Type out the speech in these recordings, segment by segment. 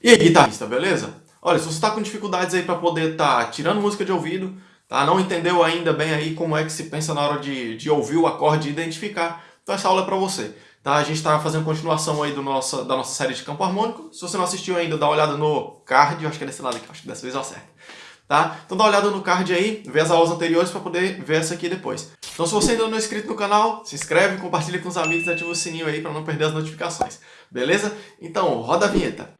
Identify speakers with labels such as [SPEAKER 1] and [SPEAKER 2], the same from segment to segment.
[SPEAKER 1] E aí, guitarrista, beleza? Olha, se você está com dificuldades aí para poder estar tá tirando música de ouvido, tá? não entendeu ainda bem aí como é que se pensa na hora de, de ouvir o acorde e identificar, então essa aula é para você. Tá? A gente está fazendo continuação aí do nossa, da nossa série de campo harmônico. Se você não assistiu ainda, dá uma olhada no card, eu acho que é desse lado aqui, acho que dessa vez eu acerto. Tá? Então dá uma olhada no card aí, vê as aulas anteriores para poder ver essa aqui depois. Então se você ainda não é inscrito no canal, se inscreve, compartilha com os amigos e ativa o sininho aí para não perder as notificações. Beleza? Então, roda a vinheta.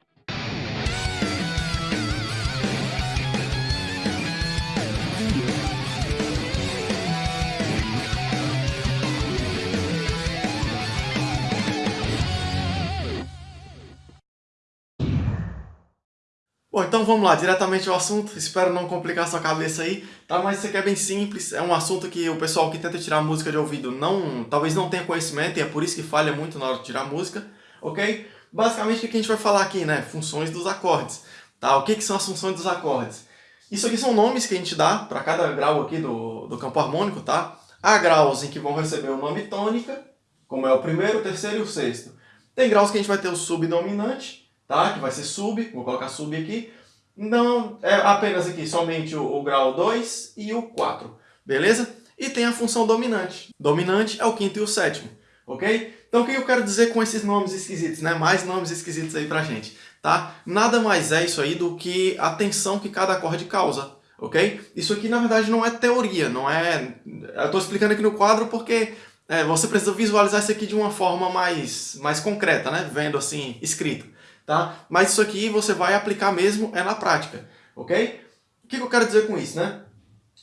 [SPEAKER 1] Bom, então vamos lá, diretamente ao assunto, espero não complicar sua cabeça aí, tá? Mas isso aqui é bem simples, é um assunto que o pessoal que tenta tirar música de ouvido não, talvez não tenha conhecimento e é por isso que falha muito na hora de tirar música, ok? Basicamente o que a gente vai falar aqui, né? Funções dos acordes, tá? O que, que são as funções dos acordes? Isso aqui são nomes que a gente dá para cada grau aqui do, do campo harmônico, tá? Há graus em que vão receber o nome tônica, como é o primeiro, o terceiro e o sexto. Tem graus que a gente vai ter o subdominante, tá? que vai ser sub, vou colocar sub aqui. Não é apenas aqui somente o, o grau 2 e o 4, beleza? E tem a função dominante. Dominante é o quinto e o sétimo, ok? Então o que eu quero dizer com esses nomes esquisitos, né? Mais nomes esquisitos aí pra gente, tá? Nada mais é isso aí do que a tensão que cada acorde causa, ok? Isso aqui na verdade não é teoria, não é... Eu tô explicando aqui no quadro porque é, você precisa visualizar isso aqui de uma forma mais, mais concreta, né? Vendo assim, escrito tá? Mas isso aqui você vai aplicar mesmo é na prática, ok? O que, eu quero dizer com isso, né?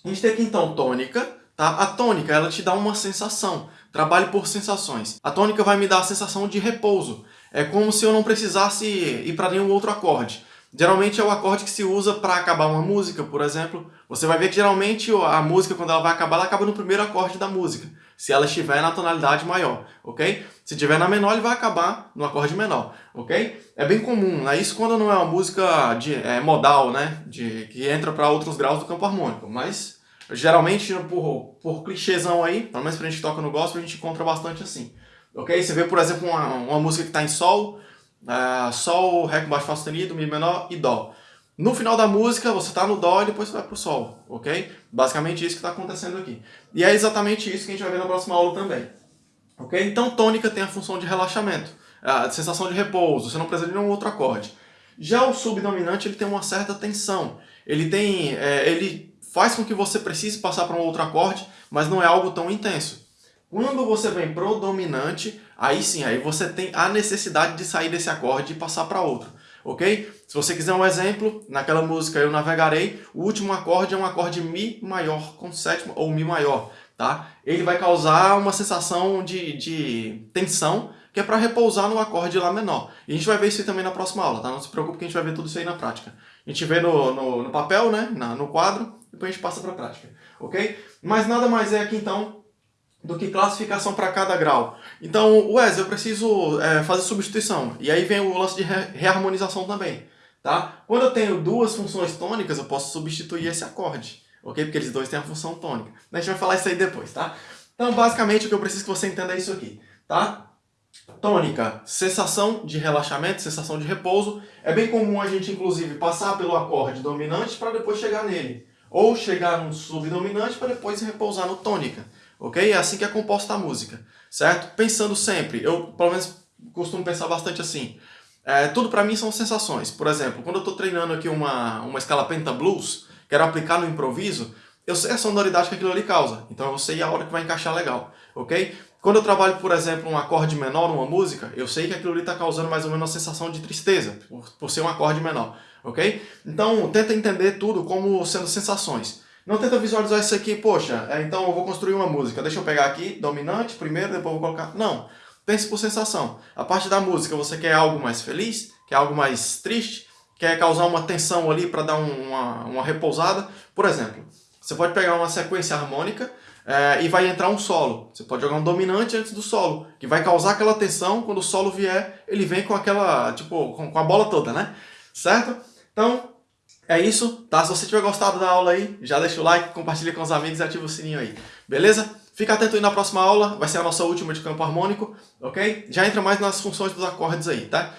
[SPEAKER 1] A gente tem aqui então tônica, tá? A tônica, ela te dá uma sensação, trabalhe por sensações. A tônica vai me dar a sensação de repouso, é como se eu não precisasse ir para nenhum outro acorde. Geralmente é o acorde que se usa para acabar uma música, por exemplo. Você vai ver que geralmente a música, quando ela vai acabar, ela acaba no primeiro acorde da música se ela estiver na tonalidade maior, ok? Se estiver na menor, ele vai acabar no acorde menor, ok? É bem comum, né? Isso quando não é uma música de, é, modal, né? De, que entra para outros graus do campo harmônico, mas geralmente por, por clichêzão aí, pelo menos pra gente toca no gospel, a gente encontra bastante assim, ok? Você vê, por exemplo, uma, uma música que está em Sol, uh, Sol, Ré com baixo sustenido, Mi menor e Dó. No final da música, você está no Dó e depois você vai para o Sol, ok? Basicamente isso que está acontecendo aqui. E é exatamente isso que a gente vai ver na próxima aula também. Ok? Então, tônica tem a função de relaxamento, a sensação de repouso, você não precisa de nenhum outro acorde. Já o subdominante ele tem uma certa tensão, ele, tem, é, ele faz com que você precise passar para um outro acorde, mas não é algo tão intenso. Quando você vem pro dominante, aí sim, aí você tem a necessidade de sair desse acorde e passar para outro ok? Se você quiser um exemplo, naquela música Eu Navegarei, o último acorde é um acorde Mi maior com sétima ou Mi maior, tá? Ele vai causar uma sensação de, de tensão, que é para repousar no acorde Lá menor. E a gente vai ver isso também na próxima aula, tá? Não se preocupe que a gente vai ver tudo isso aí na prática. A gente vê no, no, no papel, né? Na, no quadro, depois a gente passa para a prática, ok? Mas nada mais é aqui então do que classificação para cada grau. Então, Wes, eu preciso é, fazer substituição. E aí vem o lance de re reharmonização também. Tá? Quando eu tenho duas funções tônicas, eu posso substituir esse acorde. Ok? Porque eles dois têm a função tônica. A gente vai falar isso aí depois, tá? Então, basicamente, o que eu preciso que você entenda é isso aqui. Tá? Tônica, sensação de relaxamento, sensação de repouso. É bem comum a gente, inclusive, passar pelo acorde dominante para depois chegar nele. Ou chegar no subdominante para depois repousar no tônica ok? É assim que é composta a música, certo? Pensando sempre, eu pelo menos costumo pensar bastante assim, é, tudo para mim são sensações. Por exemplo, quando eu estou treinando aqui uma, uma escala penta blues, quero aplicar no improviso, eu sei a sonoridade que aquilo ali causa, então eu sei a hora que vai encaixar legal, ok? Quando eu trabalho, por exemplo, um acorde menor numa música, eu sei que aquilo ali está causando mais ou menos uma sensação de tristeza, por, por ser um acorde menor, ok? Então, tenta entender tudo como sendo sensações. Não tenta visualizar isso aqui, poxa, é, então eu vou construir uma música, deixa eu pegar aqui, dominante primeiro, depois eu vou colocar... Não, pense por sensação. A parte da música, você quer algo mais feliz, quer algo mais triste, quer causar uma tensão ali para dar um, uma, uma repousada. Por exemplo, você pode pegar uma sequência harmônica é, e vai entrar um solo. Você pode jogar um dominante antes do solo, que vai causar aquela tensão, quando o solo vier, ele vem com aquela, tipo, com, com a bola toda, né? Certo? Então, é isso, tá? Se você tiver gostado da aula aí, já deixa o like, compartilha com os amigos e ativa o sininho aí, beleza? Fica atento aí na próxima aula, vai ser a nossa última de campo harmônico, ok? Já entra mais nas funções dos acordes aí, tá?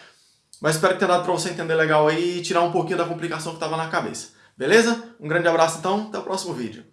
[SPEAKER 1] Mas espero que tenha dado para você entender legal aí e tirar um pouquinho da complicação que estava na cabeça. Beleza? Um grande abraço então, até o próximo vídeo.